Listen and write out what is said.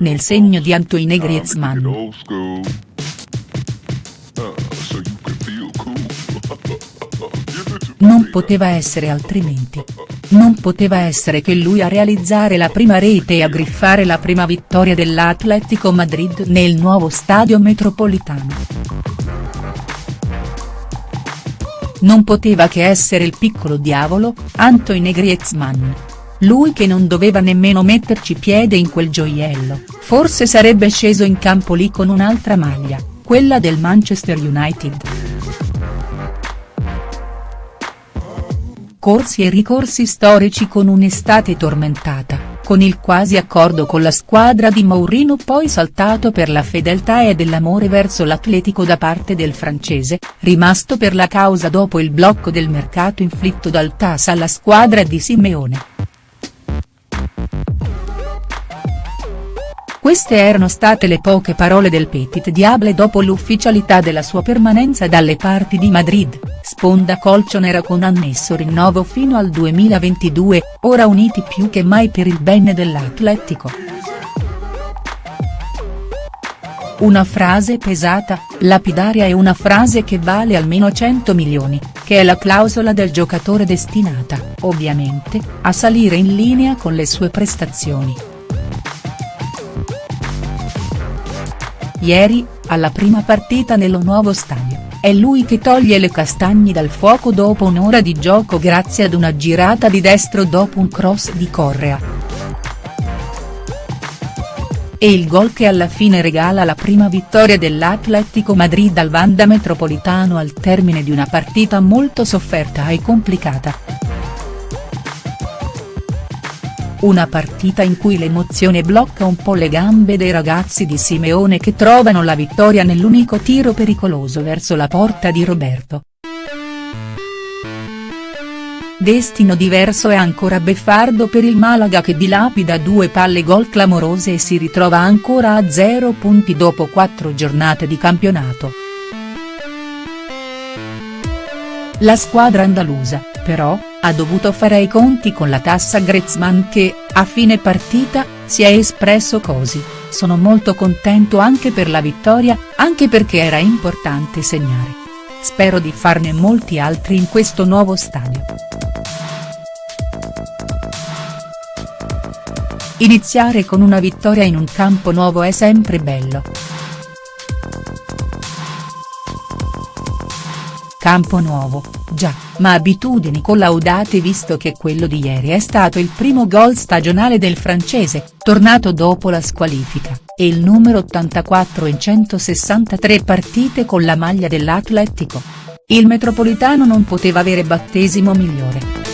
nel segno di Antoine Griezmann. Non poteva essere altrimenti. Non poteva essere che lui a realizzare la prima rete e a griffare la prima vittoria dell'Atletico Madrid nel nuovo stadio metropolitano. Non poteva che essere il piccolo diavolo, Antoine Griezmann. Lui che non doveva nemmeno metterci piede in quel gioiello, forse sarebbe sceso in campo lì con un'altra maglia, quella del Manchester United. Corsi e ricorsi storici con un'estate tormentata, con il quasi accordo con la squadra di Mourinho poi saltato per la fedeltà e dell'amore verso l'Atletico da parte del francese, rimasto per la causa dopo il blocco del mercato inflitto dal TAS alla squadra di Simeone. Queste erano state le poche parole del Petit Diable dopo l'ufficialità della sua permanenza dalle parti di Madrid, sponda colcionera con annesso rinnovo fino al 2022, ora uniti più che mai per il bene dell'Atletico. Una frase pesata, lapidaria e una frase che vale almeno 100 milioni, che è la clausola del giocatore destinata, ovviamente, a salire in linea con le sue prestazioni. Ieri, alla prima partita nello nuovo stadio, è lui che toglie le castagne dal fuoco dopo un'ora di gioco grazie ad una girata di destro dopo un cross di Correa. E il gol che alla fine regala la prima vittoria dell'Atletico Madrid al Vanda Metropolitano al termine di una partita molto sofferta e complicata. Una partita in cui l'emozione blocca un po' le gambe dei ragazzi di Simeone che trovano la vittoria nell'unico tiro pericoloso verso la porta di Roberto. Destino diverso e ancora beffardo per il Malaga che dilapida due palle gol clamorose e si ritrova ancora a zero punti dopo quattro giornate di campionato. La squadra andalusa, però, ha dovuto fare i conti con la tassa Griezmann che, a fine partita, si è espresso così, sono molto contento anche per la vittoria, anche perché era importante segnare. Spero di farne molti altri in questo nuovo stadio. Iniziare con una vittoria in un campo nuovo è sempre bello. Campo nuovo, già, ma abitudini collaudate visto che quello di ieri è stato il primo gol stagionale del francese, tornato dopo la squalifica, e il numero 84 in 163 partite con la maglia dell'Atletico. Il metropolitano non poteva avere battesimo migliore.